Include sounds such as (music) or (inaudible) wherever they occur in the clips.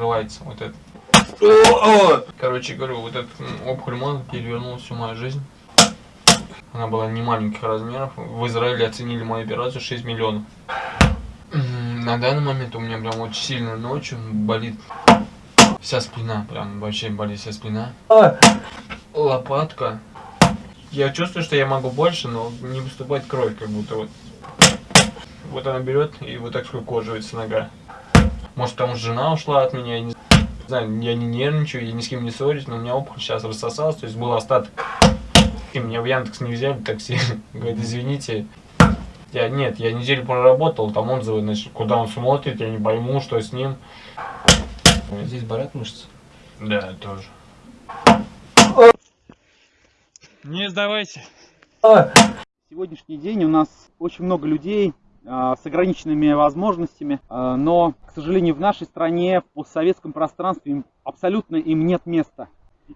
не закрывается. Вот это. Короче говорю, вот этот опухоль мозга перевернул всю мою жизнь. Она была не маленьких размеров. В Израиле оценили мою операцию 6 миллионов. На данный момент у меня прям очень сильно ночью болит вся спина. Прям вообще болит вся спина. Лопатка. Я чувствую, что я могу больше, но не выступает кровь, как будто вот. Вот она берет и вот так скукоживается нога. Может, потому что жена ушла от меня, я не знаю, я не нервничаю, я ни с кем не ссорюсь, но у меня опухоль сейчас рассосалась, то есть был остаток. И меня в Яндекс не взяли такси. (laughs) Говорит, извините. Я, нет, я неделю проработал, там отзывы, значит, куда он смотрит, я не пойму, что с ним. Здесь болят мышцы? Да, тоже. Не сдавайся. Сегодняшний день у нас очень много людей с ограниченными возможностями, а, но, к сожалению, в нашей стране, в постсоветском пространстве абсолютно им нет места.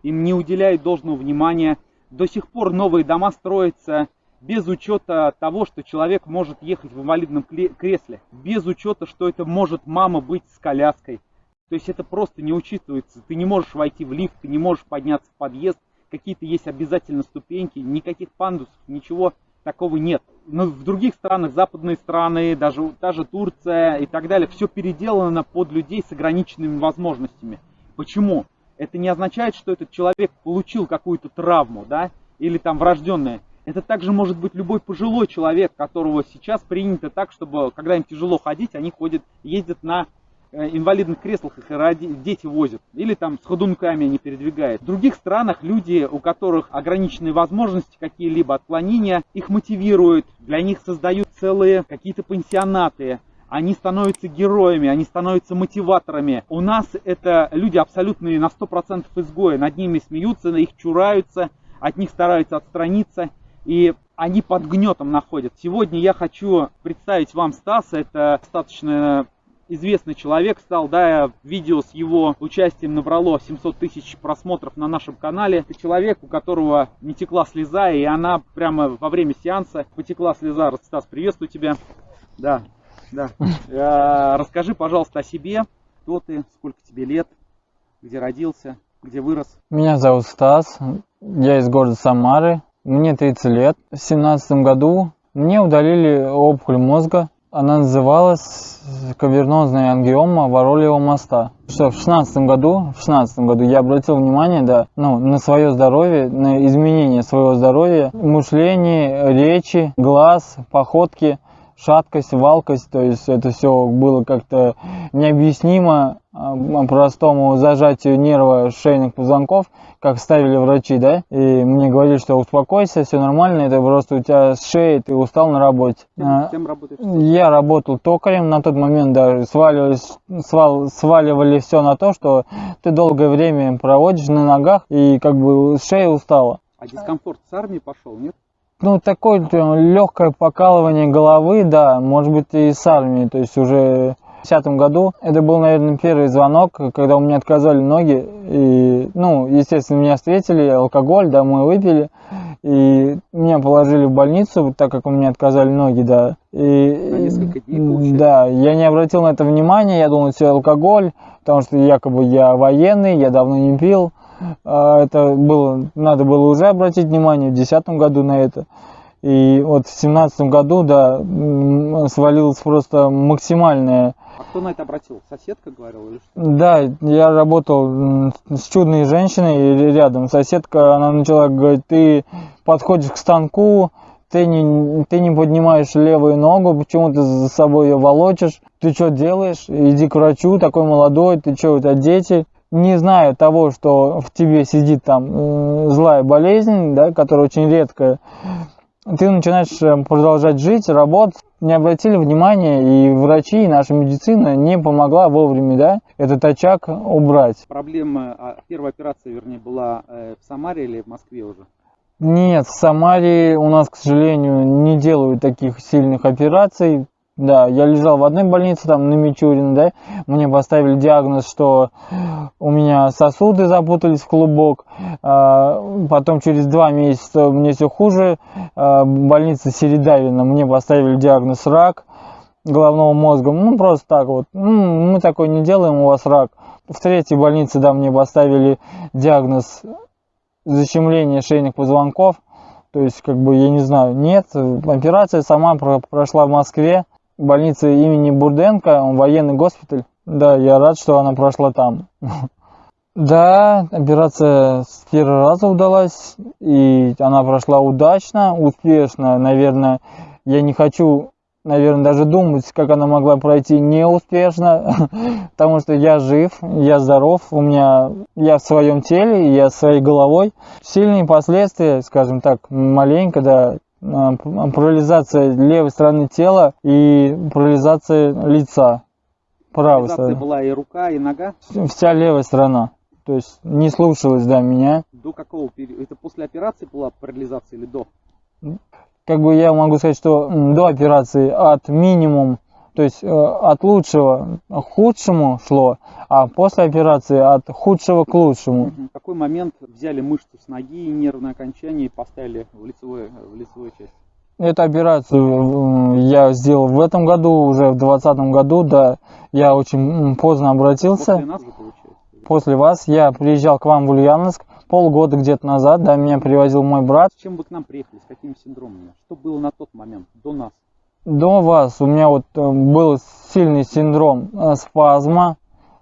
Им не уделяют должного внимания. До сих пор новые дома строятся без учета того, что человек может ехать в инвалидном кресле, без учета, что это может мама быть с коляской. То есть это просто не учитывается. Ты не можешь войти в лифт, ты не можешь подняться в подъезд, какие-то есть обязательно ступеньки, никаких пандусов, ничего такого нет. Но в других странах, западные страны, даже, даже Турция и так далее, все переделано под людей с ограниченными возможностями. Почему? Это не означает, что этот человек получил какую-то травму, да, или там врожденное. Это также может быть любой пожилой человек, которого сейчас принято так, чтобы, когда им тяжело ходить, они ходят, ездят на инвалидных креслах их ради, дети возят. Или там с ходунками они передвигают. В других странах люди, у которых ограниченные возможности, какие-либо отклонения, их мотивируют. Для них создают целые какие-то пансионаты. Они становятся героями, они становятся мотиваторами. У нас это люди абсолютные на 100% изгои. Над ними смеются, их чураются, от них стараются отстраниться. И они под гнетом находят. Сегодня я хочу представить вам Стаса. Это достаточно известный человек стал, да, видео с его участием набрало 700 тысяч просмотров на нашем канале. Это человек, у которого не текла слеза, и она прямо во время сеанса потекла слеза. Стас, приветствую тебя. Да, да. (laughs) Э, расскажи, пожалуйста, о себе. Кто ты, сколько тебе лет, где родился, где вырос? Меня зовут Стас, я из города Самары, мне 30 лет. В 2017 году мне удалили опухоль мозга, она называлась кавернозная ангиома Воролева моста. Что в шестнадцатом году, в шестнадцатом году я обратил внимание, да, ну, на свое здоровье, на изменение своего здоровья, мышление, речи, глаз, походки, шаткость, валкость, то есть это все было как-то необъяснимо простому зажатию нерва шейных позвонков, как ставили врачи, да, и мне говорили, что успокойся, все нормально, это просто у тебя с шеи, ты устал на работе. Кем, а, кем работаешь? Я работал токарем, на тот момент даже сваливались, свал, сваливали все на то, что ты долгое время проводишь на ногах и как бы шея устала. А дискомфорт с армии пошел, нет? Ну, такое легкое покалывание головы, да, может быть и с армии, то есть уже 2010 году. Это был, наверное, первый звонок, когда у меня отказали ноги. И, ну, естественно, меня встретили, алкоголь, да, мы выпили. И меня положили в больницу, так как у меня отказали ноги, да. И, на несколько дней, Да, я не обратил на это внимания, я думал, все алкоголь, потому что якобы я военный, я давно не пил. А это было, надо было уже обратить внимание в 2010 году на это. И вот в семнадцатом году, да, свалилось просто максимальное а кто на это обратил? Соседка говорила или что? Да, я работал с чудной женщиной рядом. Соседка, она начала говорить, ты подходишь к станку, ты не, ты не поднимаешь левую ногу, почему ты за собой ее волочишь, ты что делаешь, иди к врачу, такой молодой, ты что, у тебя дети. Не зная того, что в тебе сидит там злая болезнь, да, которая очень редкая, ты начинаешь э, продолжать жить, работать, не обратили внимания, и врачи, и наша медицина не помогла вовремя, да, этот очаг убрать. Проблема, а, первая операция, вернее, была э, в Самаре или в Москве уже? Нет, в Самаре у нас, к сожалению, не делают таких сильных операций. Да, я лежал в одной больнице, там на Мичурин, да, мне поставили диагноз, что у меня сосуды запутались в клубок, а, потом через два месяца мне все хуже, а, больница Середавина, мне поставили диагноз рак, головного мозга. Ну, просто так вот. Ну, мы такое не делаем, у вас рак. В третьей больнице, да, мне поставили диагноз защемление шейных позвонков. То есть, как бы, я не знаю, нет. Операция сама про- прошла в Москве. Больница имени Бурденко, военный госпиталь. Да, я рад, что она прошла там. (laughs) Да, операция с первого раза удалась, и она прошла удачно, успешно. Наверное, я не хочу, наверное, даже думать, как она могла пройти неуспешно, (laughs) потому что я жив, я здоров, у меня, я в своем теле, я своей головой. Сильные последствия, скажем так, маленько, да, парализация левой стороны тела и парализация лица правой стороны. была и рука, и нога. Вся левая сторона. То есть не слушалась, да, меня. До какого периода? Это после операции была парализация или до? Как бы я могу сказать, что до операции от минимум, то есть э, от лучшего к худшему шло, а после операции от худшего к лучшему. В какой момент взяли мышцу с ноги и нервное окончание и поставили в лицевую, в лицевую часть? Эту операцию э, я сделал в этом году, уже в 2020 году, да, я очень поздно обратился. После нас же получается. После вас я приезжал к вам в Ульяновск полгода где-то назад, да, меня привозил мой брат. С чем вы к нам приехали? С какими синдромами? Что было на тот момент, до нас? До вас у меня вот э, был сильный синдром э, спазма,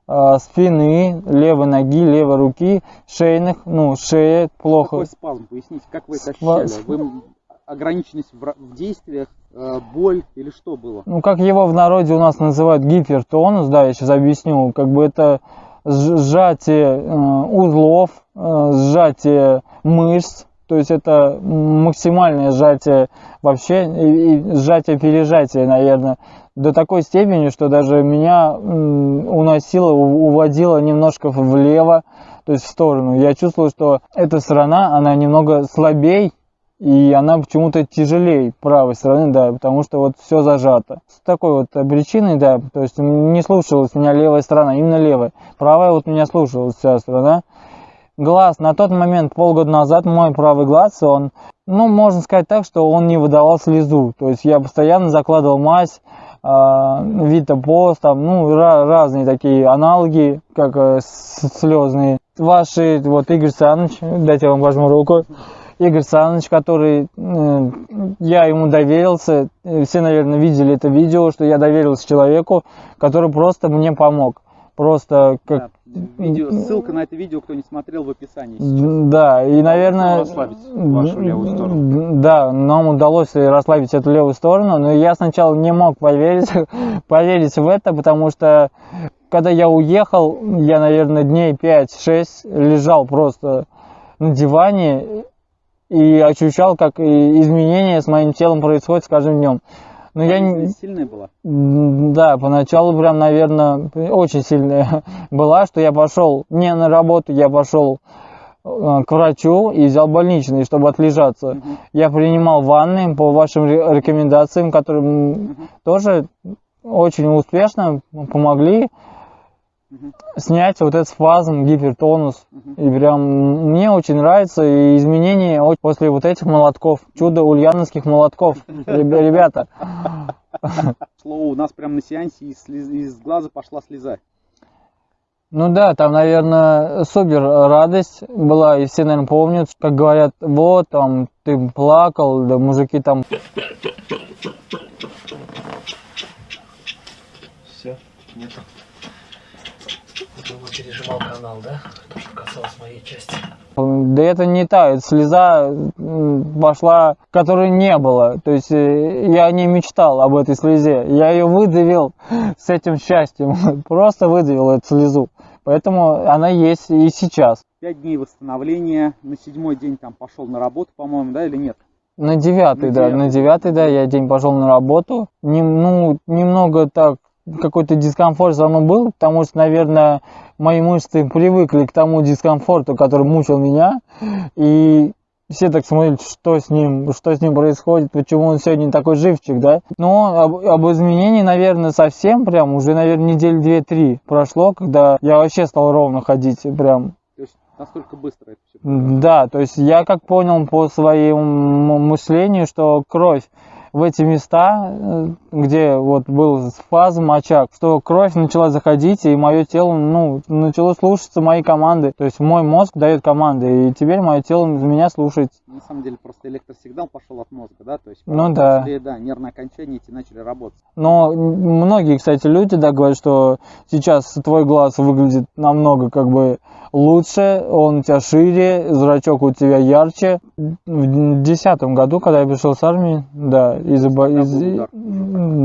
э, спины, левой ноги, левой руки, шейных, ну, шея плохо. Какой спазм? Поясните, как вы это Спа- ощущали? Вы ограниченность в, в действиях, э, боль или что было? Ну, как его в народе у нас называют гипертонус, да, я сейчас объясню, как бы это сж- сжатие э, узлов, э, сжатие мышц, то есть это максимальное сжатие вообще, и, сжатие-пережатие, наверное, до такой степени, что даже меня уносило, уводило немножко влево, то есть в сторону. Я чувствовал, что эта сторона, она немного слабей, и она почему-то тяжелее правой стороны, да, потому что вот все зажато. С такой вот э, причиной, да, то есть не слушалась меня левая сторона, именно левая. Правая вот меня слушалась вся сторона. Глаз, на тот момент, полгода назад, мой правый глаз, он, ну, можно сказать так, что он не выдавал слезу. То есть я постоянно закладывал мазь, э, Витапост, там, ну, ра- разные такие аналоги, как э, слезные. Ваши, вот Игорь Саныч, дайте я вам возьму руку. Игорь Саныч, который, э, я ему доверился, э, все, наверное, видели это видео, что я доверился человеку, который просто мне помог. Просто как... Да, видео, ссылка на это видео, кто не смотрел, в описании. Да, и, наверное... расслабить вашу левую сторону. Да, нам удалось расслабить эту левую сторону, но я сначала не мог поверить, (laughs) поверить в это, потому что когда я уехал, я, наверное, дней 5-6 лежал просто на диване и ощущал, как изменения с моим телом происходят с каждым днем. Но я не... Сильная была? Да, поначалу прям, наверное, очень сильная (laughs) была, что я пошел не на работу, я пошел э, к врачу и взял больничный, чтобы отлежаться. Мгм. Я принимал ванны по вашим ре- рекомендациям, которые Мгм. тоже очень успешно помогли. Снять вот этот спазм, гипертонус. И прям мне очень нравится и изменения после вот этих молотков, чудо ульяновских молотков, (laughs) Ребя- ребята. К слову, у нас прям на сеансе из, из глаза пошла слеза. Ну да, там, наверное, супер радость была, и все, наверное, помнят, как говорят, вот, там, ты плакал, да мужики там Все, нету. Думаю, пережимал канал, да? То, что касалось моей части. Да это не та, это слеза пошла, которой не было. То есть э, я не мечтал об этой слезе. Я ее выдавил с этим счастьем. (laughs) Просто выдавил эту слезу. Поэтому она есть и сейчас. Пять дней восстановления, на седьмой день там пошел на работу, по-моему, да, или нет? На девятый, На да, девятый. на девятый, да, я день пошел на работу. Нем- ну, немного так, какой-то дискомфорт со мной был, потому что, наверное, мои мышцы привыкли к тому дискомфорту, который мучил меня. И все так смотрят, что с ним, что с ним происходит, почему он сегодня такой живчик, да. Но об, об изменении, наверное, совсем прям уже, наверное, недели две-три прошло, когда я вообще стал ровно ходить, прям То есть настолько быстро это все. да, то есть я как понял по своему мышлению, что кровь в эти места, э, где вот был спазм, очаг, что кровь начала заходить, и мое тело, ну, начало слушаться моей команды. То есть мой мозг дает команды, и теперь мое тело меня слушается. На самом деле просто электросигнал пошел от мозга, да? То есть Ну да. после, да, нервные окончания эти начали работать. Но многие, кстати, люди, да, говорят, что сейчас твой глаз выглядит намного как бы лучше, он у тебя шире, зрачок у тебя ярче. В десятом году, когда я пришел с армии, да, из, Тогда из-.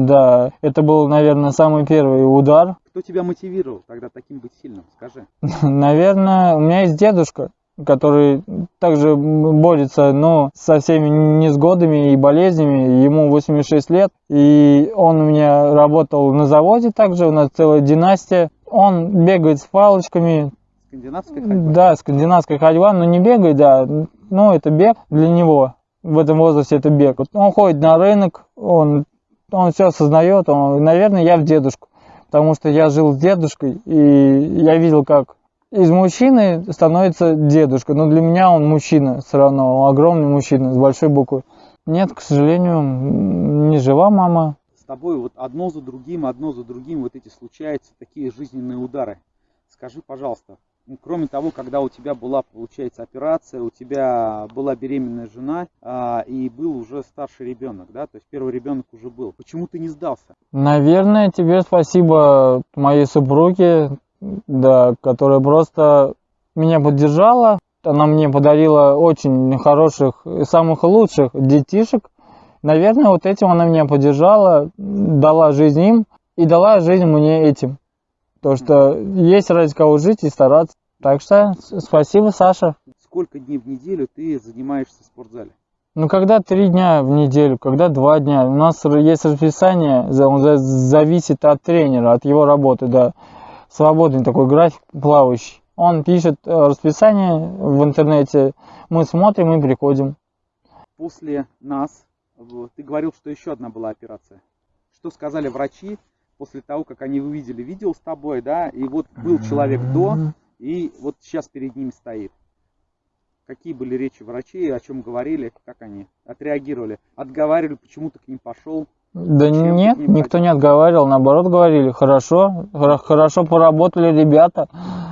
Да, это был, наверное, самый первый удар. Кто тебя мотивировал тогда таким быть сильным? Скажи. (laughs) Наверное, у меня есть дедушка, который также борется, но со всеми несгодами и болезнями. Ему 86 лет, и он у меня работал на заводе также, у нас целая династия. Он бегает с палочками, Скандинавская ходьба? да, скандинавская ходьба, но не бегает, да, ну это бег для него. В этом возрасте это бег. Он ходит на рынок, он, он все осознает, он, наверное, я в дедушку. Потому что я жил с дедушкой, и я видел, как из мужчины становится дедушка. Но для меня он мужчина все равно, он огромный мужчина с большой буквы. Нет, к сожалению, не жива мама. С тобой вот одно за другим, одно за другим вот эти случаются такие жизненные удары. Скажи, пожалуйста, ну, кроме того, когда у тебя была, получается, операция, у тебя была беременная жена а, и был уже старший ребенок, да, то есть первый ребенок уже был. Почему ты не сдался? Наверное, тебе спасибо моей супруге, да, которая просто меня поддержала. Она мне подарила очень хороших, самых лучших детишек. Наверное, вот этим она меня поддержала, дала жизнь им и дала жизнь мне этим. То, что есть ради кого жить и стараться. Так что спасибо, Саша. Сколько дней в неделю ты занимаешься в спортзале? Ну, когда три дня в неделю, когда два дня. У нас есть расписание, он за- зависит от тренера, от его работы, да. Свободный такой график плавающий. Он пишет э, расписание в интернете, мы смотрим и приходим. После нас, ты говорил, что еще одна была операция. Что сказали врачи после того, как они увидели видео с тобой, да, и вот был человек до, и вот сейчас перед ними стоит. Какие были речи врачей, о чем говорили, как они отреагировали? Отговаривали, почему ты к ним пошел? Да Зачем нет, ним никто не отговаривал, наоборот говорили, хорошо, хор- хорошо поработали ребята.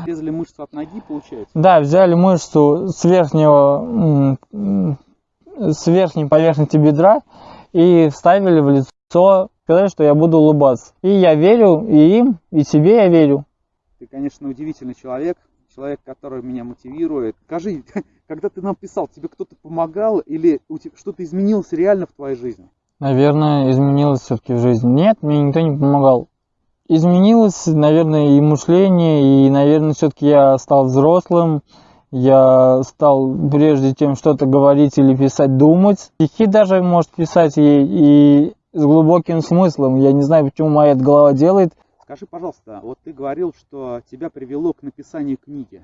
Резали мышцу от ноги, получается? Да, взяли мышцу с верхнего, с верхней поверхности бедра и вставили в лицо, сказали, что я буду улыбаться. И я верю и им, и себе я верю. Ты, конечно, удивительный человек, человек, который меня мотивирует. Скажи, (laughs) когда ты нам писал, тебе кто-то помогал или что-то изменилось реально в твоей жизни? Наверное, изменилось все-таки в жизни. Нет, мне никто не помогал. Изменилось, наверное, и мышление, и, наверное, все-таки я стал взрослым. Я стал прежде чем что-то говорить или писать, думать. Стихи даже может писать и, и с глубоким смыслом. Я не знаю, почему моя эта голова делает. Скажи, пожалуйста, вот ты говорил, что тебя привело к написанию книги.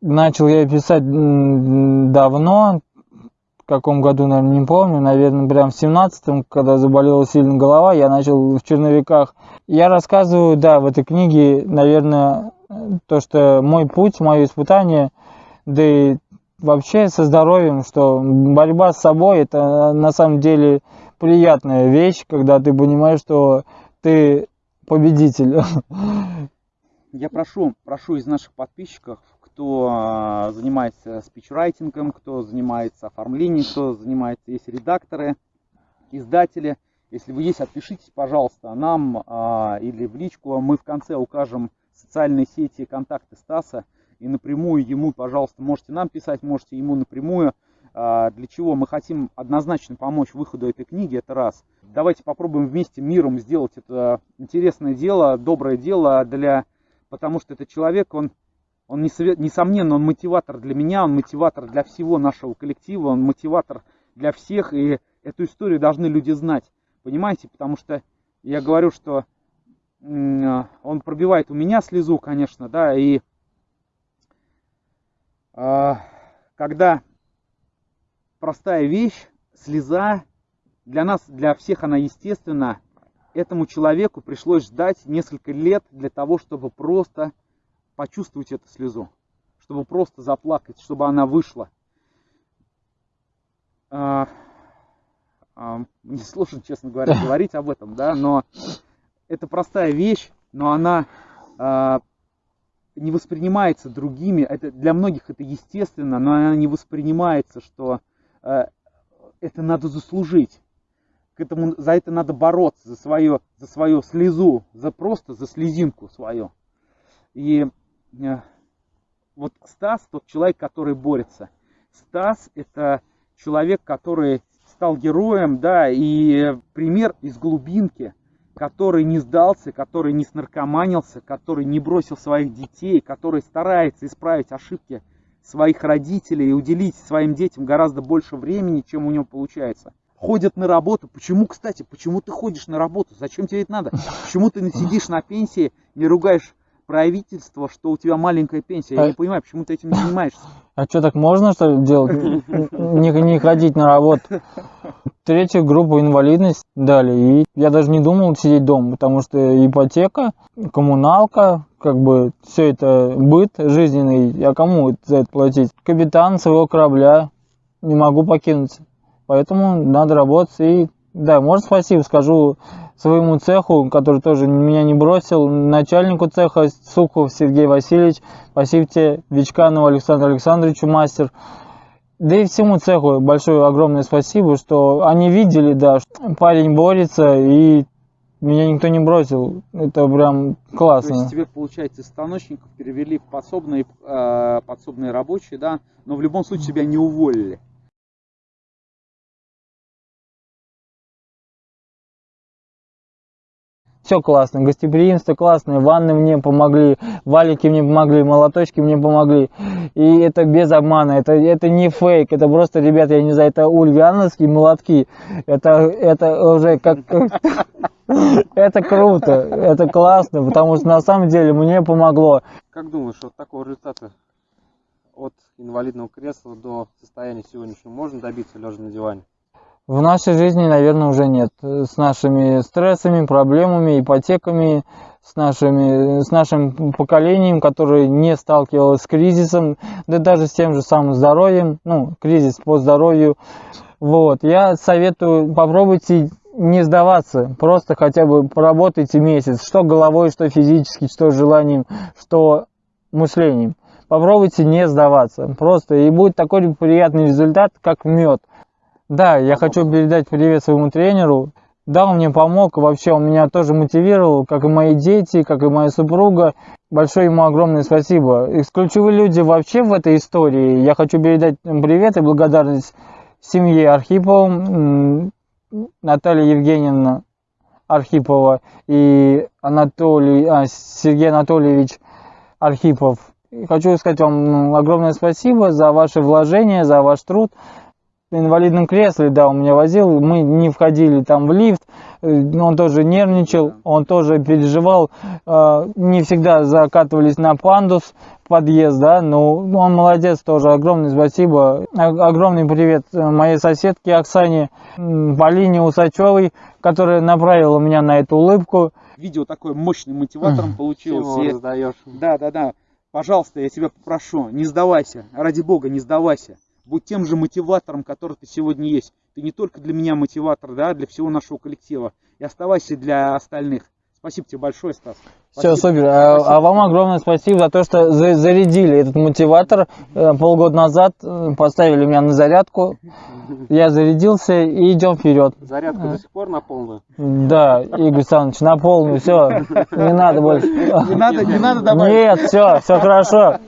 Начал я писать давно, в каком году, наверное, не помню, наверное, прям в семнадцатом, когда заболела сильно голова, я начал в черновиках. Я рассказываю, да, в этой книге, наверное, то, что мой путь, мое испытание, да и вообще со здоровьем, что борьба с собой это на самом деле приятная вещь, когда ты понимаешь, что ты победитель. Я прошу, прошу из наших подписчиков, кто а, занимается спичрайтингом, кто занимается оформлением, кто занимается, есть редакторы, издатели. Если вы есть, отпишитесь, пожалуйста, нам а, или в личку. Мы в конце укажем социальные сети, контакты Стаса. И напрямую ему, пожалуйста, можете нам писать, можете ему напрямую. А, Для чего мы хотим однозначно помочь выходу этой книги, это раз. Давайте попробуем вместе миром сделать это интересное дело, доброе дело для потому что этот человек, он, он несомненно, он мотиватор для меня, он мотиватор для всего нашего коллектива, он мотиватор для всех, и эту историю должны люди знать, понимаете, потому что я говорю, что он пробивает у меня слезу, конечно, да, и когда простая вещь, слеза, для нас, для всех она естественна, этому человеку пришлось ждать несколько лет для того, чтобы просто почувствовать эту слезу, чтобы просто заплакать, чтобы она вышла. А, а, мне сложно, честно говоря, (laughs) говорить об этом, да, но это простая вещь, но она а, не воспринимается другими. Это для многих это естественно, но она не воспринимается, что а, это надо заслужить. К этому, за это надо бороться, за свое, за свою слезу, за просто за слезинку свою. И а, вот Стас тот человек, который борется. Стас это человек, который стал героем, да, и пример из глубинки, который не сдался, который не снаркоманился, который не бросил своих детей, который старается исправить ошибки своих родителей и уделить своим детям гораздо больше времени, чем у него получается. Ходят на работу. Почему, кстати, почему ты ходишь на работу? Зачем тебе это надо? Почему ты сидишь на пенсии, не ругаешь правительство, что у тебя маленькая пенсия? Я не понимаю, почему ты этим не занимаешься. А что, так можно что ли делать? Не, не ходить на работу. Третью группу инвалидность дали. И я даже не думал сидеть дома, потому что ипотека, коммуналка, как бы все это быт жизненный. Я кому за это платить? Капитан своего корабля не могу покинуть. Поэтому надо работать. И да, может спасибо скажу своему цеху, который тоже меня не бросил, начальнику цеха Сухов Сергей Васильевич, спасибо тебе, Вичканову Александру Александровичу, мастер. Да и всему цеху большое огромное спасибо, что они видели, да, что парень борется и меня никто не бросил. Это прям классно. То есть тебе, получается, из станочников перевели в подсобные, э, подсобные рабочие, да, но в любом случае тебя не уволили. Все классно, гостеприимство классное, ванны мне помогли, валики мне помогли, молоточки мне помогли. И это без обмана, это, это не фейк, это просто, ребят, я не знаю, это ульяновские молотки. Это, это уже как... (laughs) Это круто, это классно, потому что на самом деле мне помогло. Как думаешь, вот такого результата от инвалидного кресла до состояния сегодняшнего можно добиться лежа на диване? В нашей жизни, наверное, уже нет. С нашими стрессами, проблемами, ипотеками, с, нашими, с нашим поколением, которое не сталкивалось с кризисом, да даже с тем же самым здоровьем, ну, кризис по здоровью. Вот, я советую, попробуйте не сдаваться, просто хотя бы поработайте месяц, что головой, что физически, что желанием, что мышлением. Попробуйте не сдаваться, просто и будет такой приятный результат, как мед. Да, я хочу передать привет своему тренеру. Да, он мне помог, вообще он меня тоже мотивировал, как и мои дети, как и моя супруга. Большое ему огромное спасибо. И ключевые люди вообще в этой истории. Я хочу передать привет и благодарность семье Архипова, Наталья Евгеньевна Архипова и Анатолий, а, Сергей Анатольевич Архипов. И хочу сказать вам огромное спасибо за ваше вложение, за ваш труд инвалидном кресле, да, он меня возил, мы не входили там в лифт, э, он тоже нервничал, он тоже переживал, э, не всегда закатывались на пандус подъезд, да, но он молодец тоже, огромное спасибо, огромный привет моей соседке Оксане, Полине Усачевой, которая направила меня на эту улыбку. Видео такой мощным мотиватором получилось. Да, да, да. Пожалуйста, я тебя попрошу, не сдавайся, ради бога, не сдавайся будь тем же мотиватором, который ты сегодня есть. Ты не только для меня мотиватор, да, для всего нашего коллектива. И оставайся для остальных. Спасибо тебе большое, Стас. Все, супер. А, а вам огромное спасибо за то, что за, зарядили этот мотиватор. Э, полгода назад э, поставили меня на зарядку. Я зарядился и идем вперед. Зарядка до сих пор на полную? Да, Игорь Александрович, на полную. Все, не надо больше. Не надо, не надо добавить. Нет, все, все хорошо.